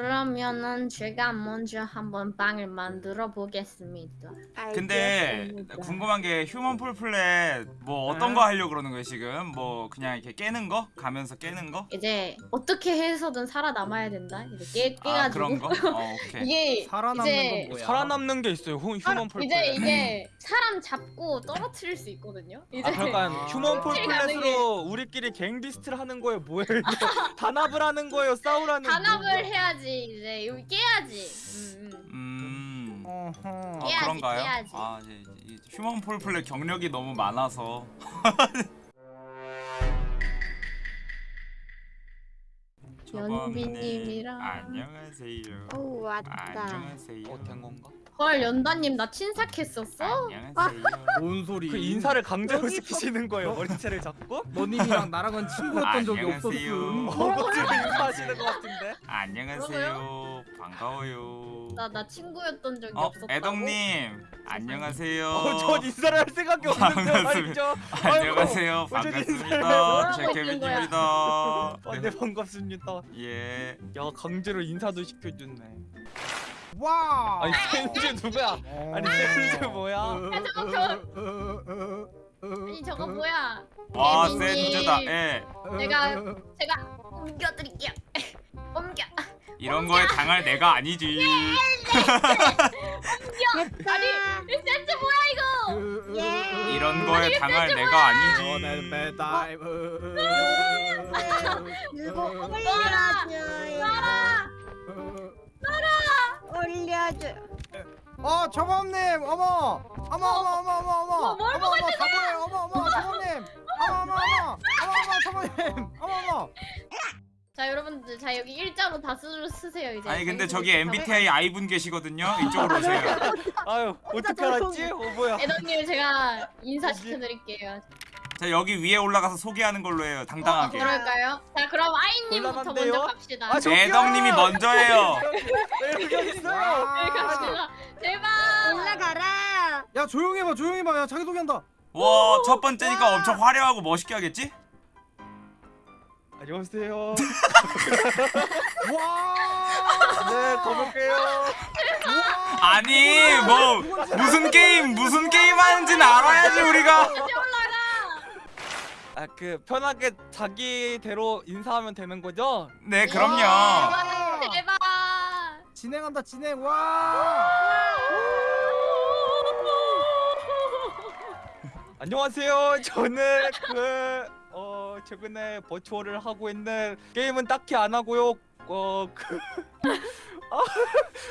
그러면은 제가 먼저 한번 방을 만들어 보겠습니다. 근데 알겠습니다. 궁금한 게 Human Fall Flat 뭐 어떤 네. 거 하려고 그러는 거예요 지금? 뭐 그냥 이렇게 깨는 거? 가면서 깨는 거? 이제 어떻게 해서든 살아남아야 된다. 이제 깨, 아 깨가지고 그런 거? 어, 오케이. 이게 살아남는 이제 건 뭐야? 살아남는 게 있어요. 휴, Human Fall Fl-. 이제 이게 사람 잡고 떨어뜨릴 수 있거든요. 이제 아 그러니까 아. Human Fall Fl- Fall Flat으로 우리끼리 Gang Beasts를 하는 거예요. 뭐예요? 단합을 하는 거예요. 싸우라는. 단합을 거. 해야지 이제 여기 깨야지. 음, 음. 음. 어허. 아, 깨야지, 그런가요? 깨야지. 아 이제, 이제 이 휴먼 폴플렛 경력이 너무 많아서 연비님이랑. 조범님, 안녕하세요. 오 왔다. 안녕하세요. 어, 된 건가? 헐 연다님 나 친삭했었어? 안녕하세요. 뭔 소리? 그 인사를 강제로 여기 시키시는 거예요. 머리채를 잡고. 너님이랑 나랑은 친구였던 적이 안녕하세요. 없었음. 어거지로 인사하시는 것 같은데. 안녕하세요. 반가워요. 나 나 친구였던 적이 어, 없었다고. 애덕님 안녕하세요. 어, 전 인사를 할 생각이 없는데 반갑습니다. 말이죠. 안녕하세요. 어쩐 반갑습니다. 인사를 제 뭐라고 있는 거야? 케빈입니다. 아, 네 반갑습니다. 예. 야 강제로 인사도 시켜줬네. 와. 아니 센즈 누구야? 아니 센즈 뭐야? 야, 저거 아니 저거 뭐야? 와. 센즈다. 예. 내가 제가 옮겨드릴게요. 옮겨. 이런 거에 당할 내가 아니지. 됐다. 이 센스 뭐야 이거? 예. 이런 거에 당할 내가 아니지. 배달. 들고 올 려줘요. 올려줘. 어 저범님 어머 어머 어머 어머 어머 어머 뭘 어머 어머 가보네 어머 어머 저범님 어머 어머 어머 어머 어머 저범님 어머 어머 자 여러분들 자 여기 일자로 다 쓰, 쓰세요 이제. 아니 근데 여기 저기 보세요. MBTI I분 계시거든요. 이쪽으로 오세요. 아유 어떻게 알았지? 어 뭐야? 애덕님 제가 인사 시켜드릴게요. 자 여기 위에 올라가서 소개하는 걸로 해요. 어, 당당하게. 그럴까요? 자 그럼 아이님부터 곤란한데요? 먼저 갑시다. 아, 저- 애덕님이 먼저예요. 왜 여기 있어요? 갑시다. 제발. 올라가라. 야 조용히 해봐 조용히 해봐 야 자기 소개한다 와첫 번째니까 엄청 화려하고 멋있게 하겠지? 안녕하세요. 와네 가볼게요. 아니 뭐 무슨 게임 무슨 게임 하는지는 알아야지 우리가. 아 그 편하게 자기대로 인사하면 되는 거죠? 네 그럼요. 제발. 제발. 진행한다 진행 와 안녕하세요. 저는 그 어, 최근에 버추어를 하고 있는 게임은 딱히 안 하고요. 어, 그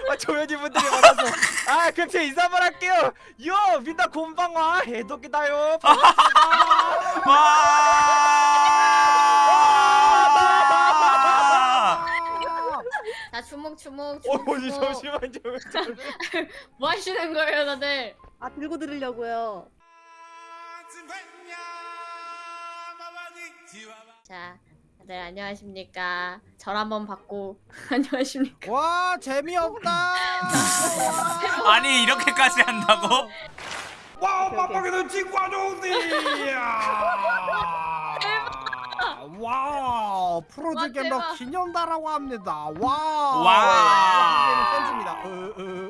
아, 조연이 분들이 많아서 아, 그럼 제 인사만 할게요. 요, 민나 곤방와 해독이다요. 와. 주먹 주먹 어, 주먹. 어디 주먹. 잠시만요. 뭐 하시는 거예요 다들? 아 들고 들으려고요. 자 다들 안녕하십니까? 절 한번 받고 안녕하십니까? 와 재미없다 아니 이렇게까지 한다고? 와 빡빡이는 친구가 좋은데 와 프로즈 대박. 기념다라고 합니다 와 와. 팬츠입니다 어, 어.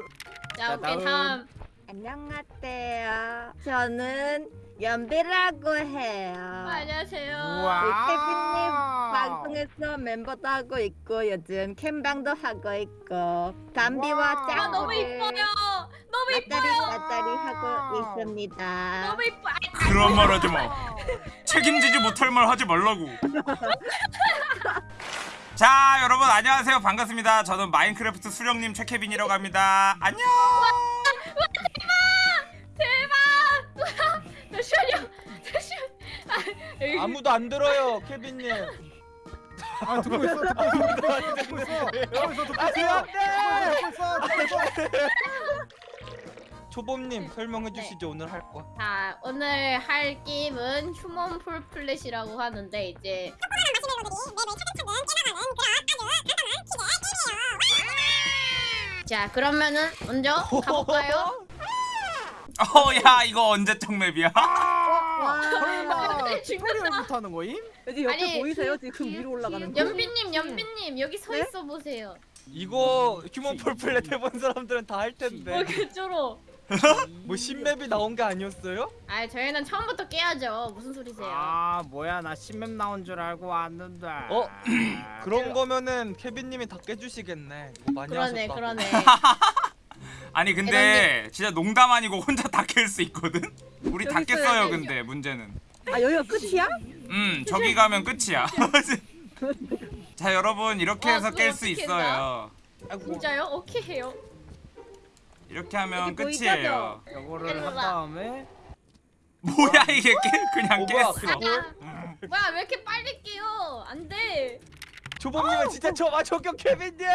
자 자, 오케이 다음. 안녕하세요. 저는 연비라고 해요. 안녕하세요. 와 케빈님 방송에서 멤버도 하고 있고 요즘 캠방도 하고 있고 담비와 와. 아 짱구를 너무 이뻐요. 너무 이뻐요. 맞다리 하고 있습니다. 너무 이뻐. 그런 말 하지 마. 책임지지 못할 말 하지 말라고. 자 여러분 안녕하세요 반갑습니다. 저는 마인크래프트 수령님 최케빈이라고 합니다. 안녕. 대박. 잠시만요. 잠시만. 아, 아무도 안 들어요, 케빈님. 아 듣고 있어 듣고 있어 듣고 있어 듣고 있어 듣고 아, 있어 네. 듣고 있어 듣고 있어 듣고 있어 초범님 설명해 네. 주시죠 오늘 할 거. 자 오늘 할 게임은 Human Fall Flat이라고 하는데 이제 자 그러면은 먼저 가볼까요? 어야 이거 언제적 맵이야? 아, 설마 근데 튜토리얼부터 하는 거임? 여기 옆에 아니, 보이세요? 지금 위로 올라가는 거. 연빈님 연빈님 여기 서 네? 있어 보세요. 이거 휴먼 폴플렛 해본 사람들은 다 할 텐데 뭐 개쩔어. 뭐 신맵이 나온 게 아니었어요? 아 저희는 처음부터 깨야죠. 무슨 소리세요? 아 뭐야 나 신맵 나온 줄 알고 왔는데. 어? 그런 거면은 케빈님이 다 깨주시겠네 이거 많이 그러네 하셨다 그러네. 아니 근데 진짜 농담 아니고 혼자 다 깰 수 있거든? 우리 다 여기 깼어요 있어요. 근데 문제는 아 여기가 끝이야? 음 저기 가면 끝이야 자 여러분 이렇게 와, 해서 깰 수 있어요 아이고 진짜요? 오케이 해요. 이렇게 하면? 끝이에요 일로 한 와. 다음에 뭐야 이게 깨 그냥 어, 뭐야, 깼어 그거? 아, 뭐야 왜 이렇게 빨리 깨요? 안 돼. 조범님은 진짜 저 아, 저격 케빈님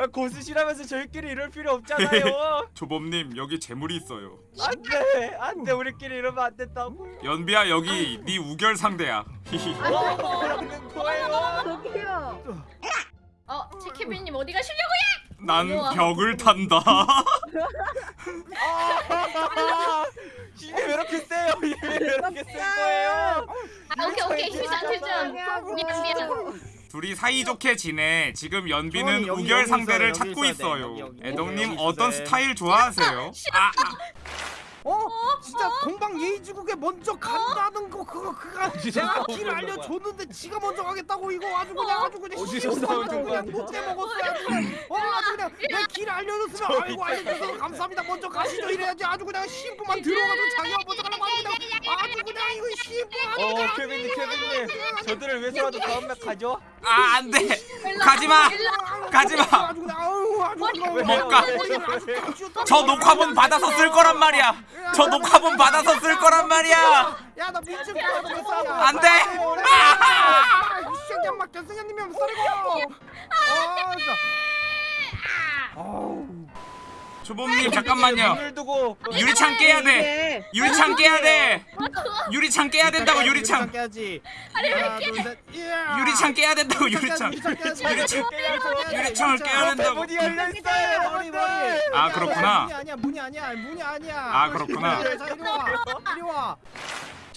아, 고수시라면서 저희끼리 이럴 필요 없잖아요 조범님 여기 재물이 있어요 안돼 안돼 우리끼리 이러면 안 된다고 연비야 여기 네 우결 상대야 뭐 그러는 거예요 저기요. 어, 채케빈님 어디 가시려고요? 난. 벽을 탄다 아, 이게 왜 이렇게 세요 이게 왜 이렇게 센 거예요 아, 오케이 오케이 휴전 휴전. 미안 미안. 둘이 사이좋게 지내 지금 연비는 우결 상대를 찾고. 있어요 여기 어떤 돼. 스타일 좋아하세요? 아, 아 어? 진짜 동방 예의지국에 먼저 간다는 거 그거 그거 어디서 내가 나온 길 거야? 알려줬는데 지가 먼저 가겠다고 이거 아주 그냥 아주 그냥 어디서 나온 그냥 거야? 못 빼먹었어 아주 그냥 어 아주 그냥 내길 알려줬으면 아이고 알려줘서 감사합니다 먼저 가시죠 이래야지 아주 그냥 심부만 들어가도 자기가 먼저 가려고 하고 그냥 아주 그냥 이거 심부 아주 어 그냥 케빈님 케빈님 저들을 위해서라도 다음 맵 가죠 아 안돼 가지마 가지마 못 가. 저 녹화본 받아서 쓸 거란 말이야 저 녹화본 받아서 쓸 거란 말이야. 야나 미친 거야 너몇안 돼. 아, 이 새끼야 막 견승현님이 썰고. 아 진짜. 아우 조범님 잠깐만요. 두고 유리창 깨야 돼. 유리창 깨야 돼. 유리창 깨야 된다고 유리창 깨야지. 하나 둘셋. 유리창 깨야 된다고 유리창 유리창. 유리창을 깨야 된다고. 대문이 열려 있어요. 머리 머리. 아, 그렇구나. 문이 아니야 문이 아니야. 문이 아니야. 아, 그렇구나. 자 이리 와. 이리 와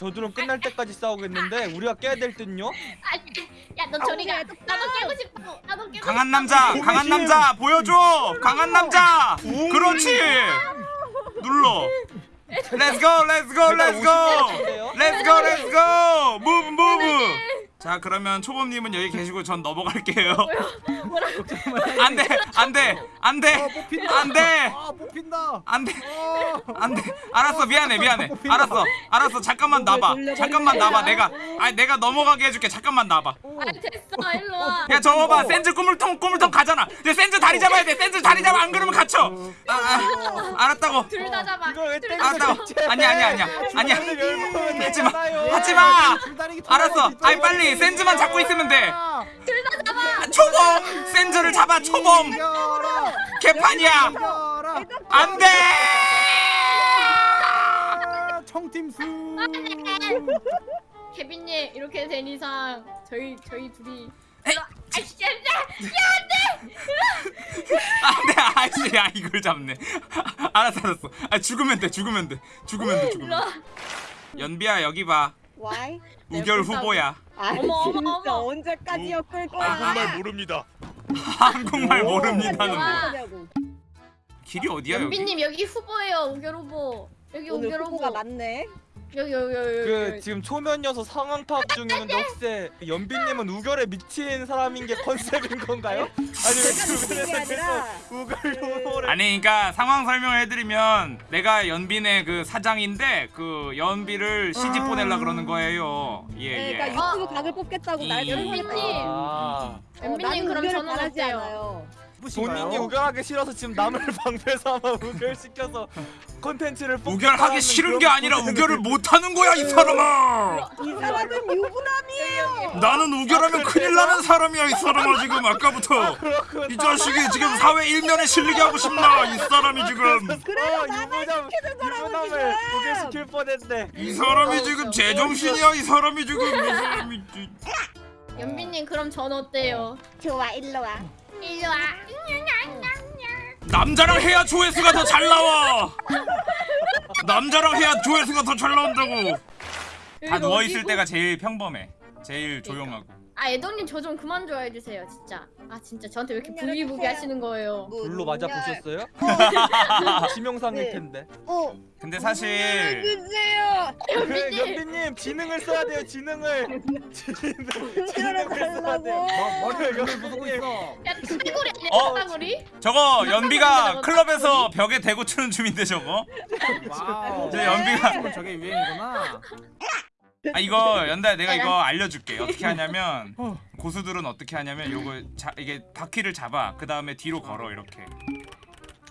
저들은 끝날 때까지 싸우겠는데 우리가 깨야 될 듯요? 아, 야, 너 저리 가. 나도 깨고 싶다고. 나도 깨고 강한 남자 강한 남자 보여줘! 강한 남자! 그렇지! 눌러. Let's go Let's go Let's go. Let's go Let's go. Move Move 자 그러면 초범님은 여기 계시고 전 넘어갈게요. 안돼 안돼 어 안돼 뽑힌다. 안돼. 아 뽑힌다. 안돼 어 안돼. 알았어 미안해 미안해. 알았어 알았어. 잠깐만 나봐. 잠깐만 나봐. 내가 아니 내가 넘어가게 해줄게. 잠깐만 나봐. 아, 됐어. 일로 와. 야 저거 봐. 센즈 꾸물통 꾸물통 가잖아. 야 센즈 다리 잡아야 돼. 센즈 다리 잡아. 안 그러면 갇혀. 아, 아, 알았다고. 둘 다 잡아. 알았다고. 아니야 아니야 아니야. 아니야. 하지마. 하지마. 알았어. 아이 빨리 센즈만 잡고 있으면 돼. 아, 초범! 센즈를 잡아 초범! 개판이야! 안돼! 아, 청팀 수. 케빈님 이렇게 된 이상 저희 저희 둘이 와. 아이씨, 야, 안돼! 아씨 야 이걸 잡네. 알았어 알았어. 아 죽으면 돼 죽으면 돼. 죽으면 돼 죽으면 와. 돼 연비야 여기 봐. 와이? 우결 후보야 아 어머, 어머, 진짜 어머. 언제까지 엮을 거야? 한국말 모릅니다. 한국말 오. 모릅니다는 뭐. 길이 어디야 여기 연비님 여기 후보예요. 우결 후보. 여기 오늘 우결 후보가 후보. 많네. 여기 여기 여기. 그 여기. 지금 초면여서 상황 파악 중이는데 혹시 연빈님은 우결에 미친 사람인 게 컨셉인 건가요? 주변에서 아니라 계속 우결 아니 그러니까 상황 설명을 해드리면 내가 연빈의 그 사장인데 그 연비를 시집 보내려 그러는 거예요 네, 예예 그러니까 유튜브 각을 뽑겠다고 날. 연빈님. 아 연빈님 그럼 저는 어때요? 않아요. 본인이 우결하기 싫어서 지금 남을 방패 삼아 우결 시켜서 컨텐츠를 우결하기 싫은 게 아니라 우결을 못하는 거야 이 사람아 이 사람은 유부남이에요. 나는 우결하면 큰일 나는 사람이야 이 사람아 지금 아까부터 그렇구나. 이 자식이 지금 사회 일면에 실리게 하고 싶나 이 사람이 지금 그래서 어, 나만 유부남 시키는 거라고 지금. 우결시킬 뻔했네. 이 사람이 지금 제정신이야 이 사람이 지금 이 사람이 지- 연비님 그럼 전 어때요? 좋아 일로 와. 일로 와. 남자랑 해야 조회수가 더 잘 나와 남자랑 해야 조회수가 더 잘 나온다고 다 누워 있을? 때가 제일 평범해 제일 조용하고 아 애덕님 저 좀 그만 좋아해 주세요 진짜. 아 진짜 저한테 왜 이렇게 부비부비. 하시는 거예요? 불로 맞아 보셨어요? 치명상일 네. 텐데. 어. 근데 사실 주세요. 그 연비님 지능을 써야 돼요. 지능을. 지능. 지능을 써야 돼요. 머- 머리를 열을 부수고 있어. 야 사다구리 아니야 어? 사다구리? 저거 연비가 클럽에서 벽에 대고 추는 춤인데 저거 와우. 저 연비가 저게 유행이구나. 아 이거 연다야 내가 이거 알려줄게 어떻게 하냐면 어. 고수들은 어떻게 하냐면 요거 자 이게 바퀴를 잡아 그 다음에 뒤로 걸어 이렇게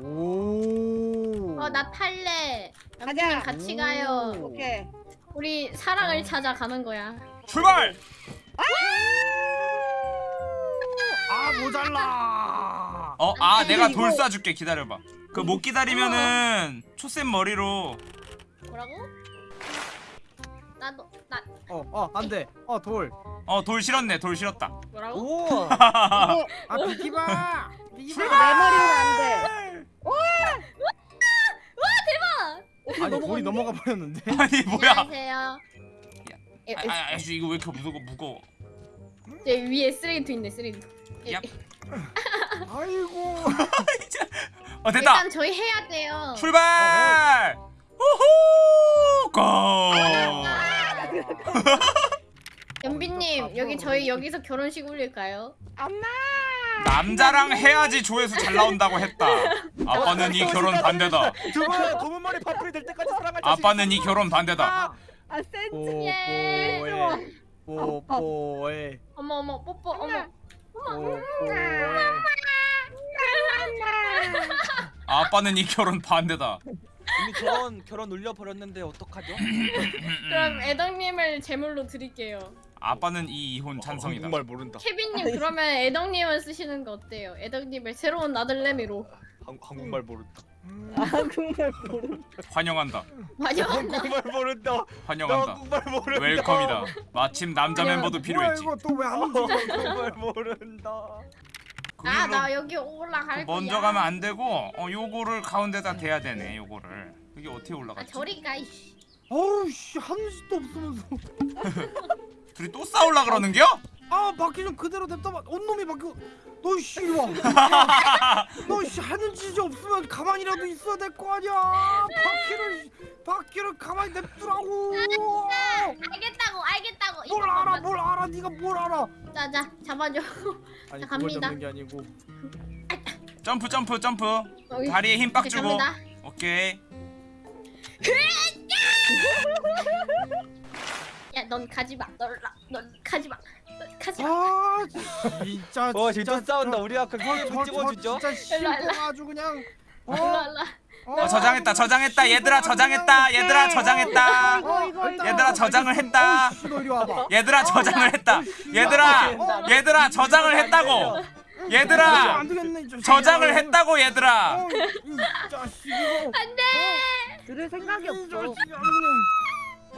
오. 어나 탈래. 가자. 같이 가요. 오케이. 우리 사랑을 찾아 가는 거야. 출발! 아 모자라. 어아 내가 돌 쏴줄게 기다려봐 그 못 기다리면은 초쌤 머리로 뭐라고? 나도 나 어 어 안 돼. 어 돌. 어 돌 실었네 돌 실었다 뭐라고? 오. 아 비키바. 내 비키바. 머리는 안 돼. 아니 돌이 넘어가 버렸는데. 아니 뭐야 안녕하세요. 에, 아, 에, 아, 아, 이거 왜 이렇게 무거워 무거워 제 위에 쓰레기통 있네 쓰레기통. 에, 얍. 에, 아이고. 어 됐다 일단 저희 해야 돼요. 출발 우후 고 연비님 여기 저희 여기서 결혼식 올릴까요? 엄마. 남자랑 해야지 조회수 잘 나온다고 했다 아빠는 이 결혼 반대다 두분 검은 머리 파풀이 될 때까지 사랑할 자신 아빠는 이 결혼 반대다 아 센스. 예. 뽀뽀해. 어머 어머 뽀뽀 어머. 뽀뽀해. 아빠는 이 결혼 반대다 이미 결혼 결혼 울려 버렸는데 어떡하죠? 그럼 애덕님을 제물로 드릴게요. 아빠는 이 이혼 찬성이다 정말 모른다. 케빈님 그러면 애덕님을 쓰시는 거 어때요? 애덕님을 새로운 아들내미로 한, 한국말 모른다. 아 정말 모르. 환영한다 환영한다. 한국말 모른다. 나 환영한다 한국말 모른다. 웰컴이다 마침 남자. 멤버도 필요했지 뭐야 이거 또왜. 한국말 모른다. 아 나 여기 올라갈 거야. 먼저 가면 안 되고 어 요거를 가운데다 대야 되네 요거를 이게 어떻게 아 올라갔지? 저리 가. 이씨. 어우 씨 하는 짓도 없으면서. 둘이 또 싸울라 그러는겨? 아 바퀴 좀 그대로 냅둬봐. 온놈이 바뀌어. 너씨 이리 와. 너씨 하는 짓이 없으면 가만히라도 있어야 될 거 아니야. 바퀴를 바퀴를 가만히 냅두라고. 알겠다고 알겠다고. 뭘 알아. 뭘 알아 네가 뭘 알아. 자자 잡아줘. 아니 자, 그걸 갑니다. 잡는 게 아니고. 점프 점프 점프 어이, 다리에 힘 빡 주고 갑니다. 오케이 야넌 가지 마. 넌, 넌 가지 마. 넌 가지 마. 아 진짜. 어 진짜 싸운다. 우리 아까 저, 저 찍어주죠. 진짜 일로 와, 일로 심쿵 아주 그냥. 어? 일로 일로. 어 저장했다 저장했다 얘들아 저장했다 얘들아 저장했다. 얘들아 저장을 했다. 얘들아 저장을 했다 얘들아 얘들아 저장을 했다고 얘들아. 저장을 했다고 얘들아. 안돼. 들을 생각이 이 없어.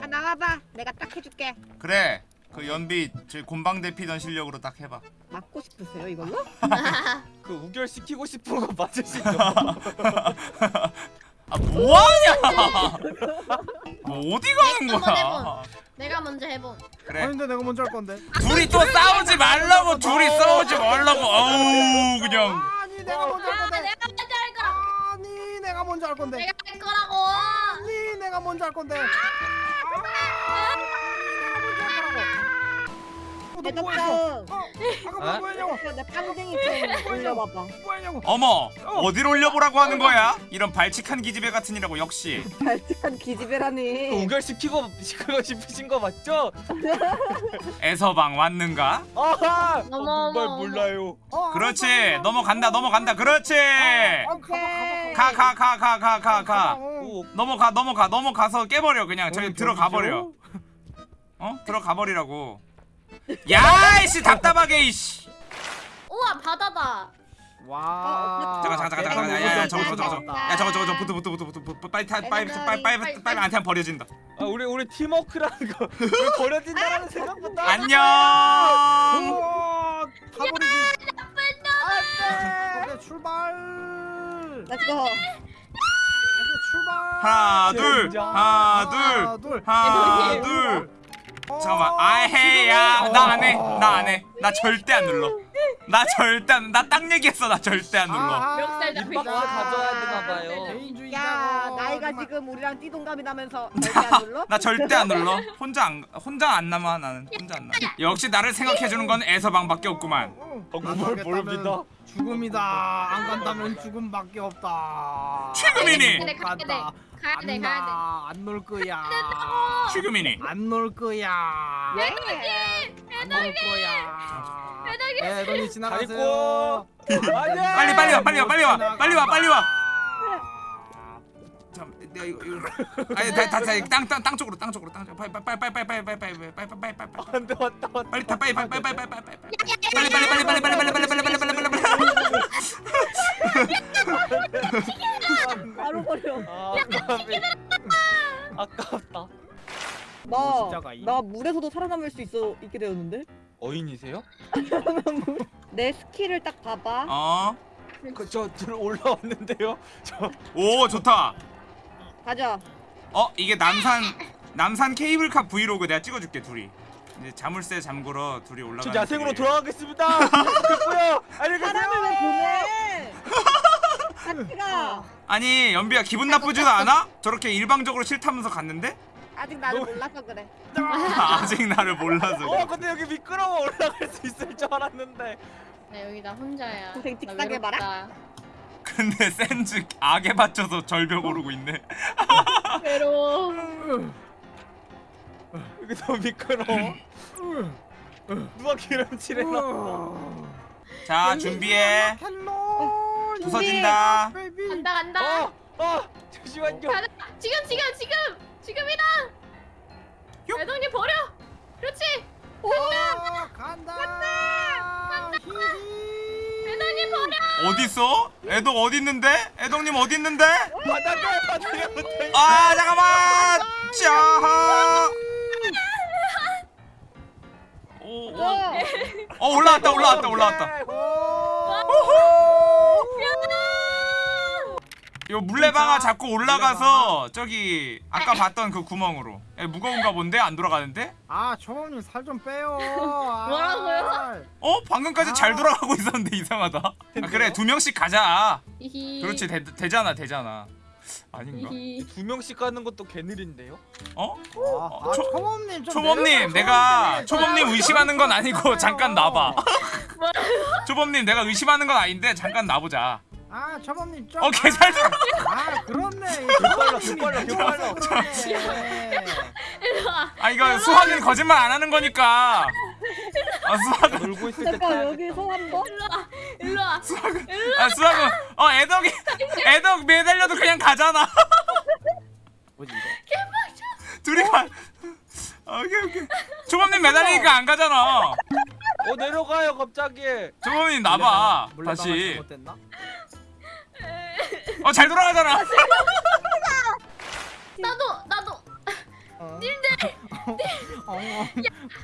아 나와봐. 내가 딱 해줄게. 그래 그 연비 저 곤방대 피던 실력으로 딱 해봐 맞고 싶으세요 이걸로? 그 우결 시키고 싶은 거 맞으시죠? 아 뭐하냐 뭐 어디 가는 거야 해본. 내가 먼저 해봄. 그래 아닌데 내가 먼저 할 건데. 둘이 또 싸우지 말라고 둘이 싸우지 말라고 어우 그냥 아니 내가 먼저 할아 건데. 내가 먼저 할 거라. 아니 내가 먼저 할 건데. 내가 할 거라고. 아니 내가 먼저 할 건데. 어, 너 뭐했어? 대답장. 어, 아까 어? 뭐 했냐고? 내 빵댕이 좀 올려봐봐. 뭐 했냐고? 어머 어디로 올려보라고 하는 거야 이런 발칙한 기집애 같으니라고 역시 발칙한 기집애라니. 우결 시키고 시키고 싶으신 거 맞죠? 에서방 왔는가 아하. 어머, 한국말 어머, 몰라요. 어, 그렇지 알았어, 넘어간다 넘어간다 그렇지. 어. 가가 가 가 가가 오, 넘어가 넘어가 넘어가서 깨버려 그냥 저기 어, 들어가? 버려 어 들어가 버리라고 야이씨 답답하게 이씨 우와 바다다. 와. 잠깐 잠깐 잠깐 잠깐 야야 저거 저거 저거 야 저거 저거 저거 부트 부트 부트 부트 빨리 타 빨리 빨리 빨리 빨리 빨리 안테 버려진다 아 우리 우리 팀워크라는 거왜 버려진다라는 생각보다 안녕 타버리지. 안돼. 오케이, 출발. Let's go. 출발. 하나 둘. 하나 둘 둘. 하나. 둘 어, 잠깐만 아헤야 나 안해 나 안해 나 절대 안 눌러 나 절대 안나딱 얘기했어 나 절대 안 눌러 아하, 멱살 잡히고. 입박스 가져야 되나 봐요. 개인주의자고. 야 나이가 지금 우리랑 띠동갑이 나면서 절대 안 눌러? 나 절대 안 눌러 혼자 안 혼자 안 남아 나는 혼자 안 남아 역시 나를 생각해주는 건 애서방밖에 없구만 어, 안뭘 가겠다면 모릅니다. 죽음이다. 안 간다면 죽음밖에 없다. 간다. 가야 돼, 가야 돼. 안놀 거야. 지금이니 안놀 거야. 왜? 안놀 거야. 애덕이 애덕이 잘 지나가세요. 빨리 빨리 와 빨리 와 빨리 와 빨리 와 빨리 와 잠 내가 이거 이거 아니 다다 땅 땅 땅 쪽으로 땅 쪽으로 땅 쪽으로 빨리 빨리 빨리 빨리 빨리 빨리 빨리 빨리 빨리 빨리 빨리 안돼 왔다 왔다. 빨리 다 빨리 빨리 빨리 빨리 빨리 빨리 빨리 빨리 빨리 빨리 빨리 빨리 빨리 빨리 빨리 너, 진짜가 이- 나 물에서도 살아남을 수 있어 있게 되었는데? 어인이세요? 내 스킬을 딱 봐봐. 어오 그저 들어 올라왔는데요. 저 좋다 가자. 어 이게 남산 남산 케이블카 브이로그 내가 찍어줄게 둘이 이제 자물쇠 잠그러 둘이 올라가 저 야생으로 돌아가겠습니다. 됐고요. 안녕히 사람을 왜 가세요. 보내? 같이 가. 아니 연비야 기분 나쁘지도 않아? 저렇게 일방적으로 싫다면서 갔는데 아직 나를 너무- 몰라서 그래. 아직 나를 몰라서 어 그래. 근데 여기 미끄러워 올라갈 수 있을 줄 알았는데. 나 여기 나 혼자야. 고생 나 틱하게 봐라. 외롭다. 근데 센즈 악에 받쳐서 절벽 오르고 있네 외로워. 여기 너무 미끄러워. 누가 기름칠해놔. 자 준비해 헬로. 부서진다. 간다 간다. 어, 어, 잠시만요. 가자. 지금 지금 지금 지금이다. 요. 애동님 버려. 그렇지. 오, 간다. 간다. 애동님 버려. 어딨어? 애덕 어딨는데? 애덕님 어딨는데? 바닥에 바닥에 붙어 있어. 아 잠깐만 자 오, 오. 어. 어 올라왔다 올라왔다 올라왔다 요 물레방아 잡고 올라가서 저기 아까 봤던 그 구멍으로 야, 무거운가 본데 안 돌아가는데? 아, 초범님 살 좀 빼요. 아. 뭐라고요? 어 방금까지 아. 잘 돌아가고 있었는데 이상하다 아, 그래 두 명씩 가자 히히. 그렇지 되, 되잖아 되잖아 아닌가? 히히. 두 명씩 가는 것도 개느린데요? 어? 아, 아, 초- 초범님 좀 초범님 내가 초범님. 의심하는 건 아니고 잠깐 나봐? 초범님 내가 의심하는 건 아닌데 잠깐 나보자 아, 초범님 좀. 어개잘 돌아 아, 그렇네. 빨라, 개 빨라, 개 빨라. 그러네. 일로 와. 아 이거 수학은 거짓말 안 하는 거니까 아 수학은 놀고 있을 때 잠깐 여기서 한 번. 일로 와. 일로 와. 아 수학은 어 애덕이 애덕 매달려도 그냥 가잖아 뭐지 이거? 둘이 가 오케이 오케이 초범님 매달리니까 안 가잖아 어 내려가요 갑자기. 초범님 나봐 다시 잘못됐나? 어 잘 돌아가잖아. 나도 나도. 어. 님들 어,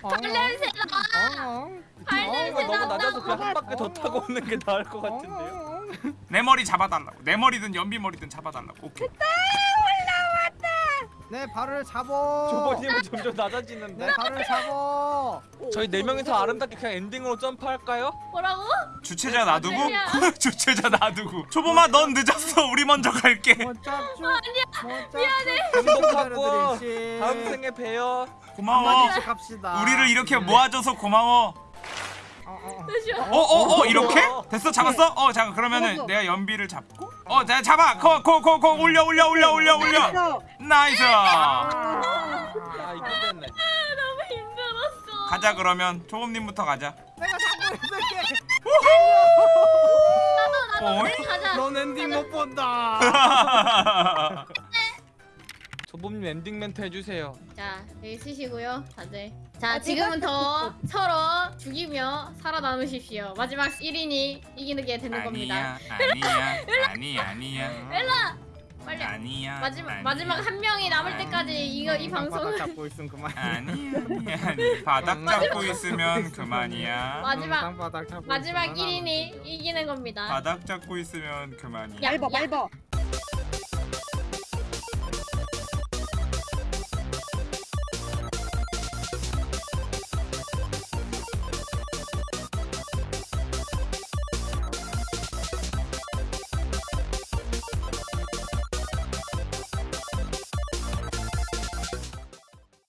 어, 발 냄새 나. 어, 발 어, 냄새 너무 낮아서. 그냥 한 바퀴 더 타고 오는 게 나을 것 같은데요. 내 머리 잡아달라고. 내 머리든 연비 머리든 잡아달라고. 오케이 내 발을 잡어. 조버님은 점점 낮아지는데. 내 발을 잡어. 저희 네 명이서 아름답게 그냥 엔딩으로 점프할까요? 뭐라고? 주최자 놔두고 아니야. 주최자 놔두고 초범아 넌 늦었어 우리 먼저 갈게 못 잡죠. 못 잡죠. 행복하고 기다려드릴지. 다음 생에 봬요. 고마워. 우리를 이렇게 모아줘서 고마워 어, 어, 어. 어어어 이렇게? 됐어 잡았어? 어 잠깐 그러면은. 내가 연비를 잡고 어 내가 잡아 go go go go 올려 올려 올려 올려 올려 됐어. nice 아. 아 이거 됐네. 너무 힘들었어. 가자 그러면 초범님부터 가자 내가 잡고 있을게. 나도 나도 가자. 넌 엔딩 못 본다. 조범님 엔딩 멘트 해주세요. 자 여기 쓰시고요 다들. 자 아, 지금은 더 서로 죽이며 살아남으십시오. 마지막 1인이 이기는 게 되는 겁니다. 아니야 아니야 아니 아니야 일라 빨리. 아니야 마지막 아니야. 마지막 한 명이 남을 아니. 때까지 이거 이 바닥 방송을 잡고 있으면 그만. 아니야 아니야 아니 바닥 잡고 있으면 그만이야 마지막- 마지막 있으면 1인이 이기는 겁니다. 바닥 잡고 있으면 그만이야 야. 밟아.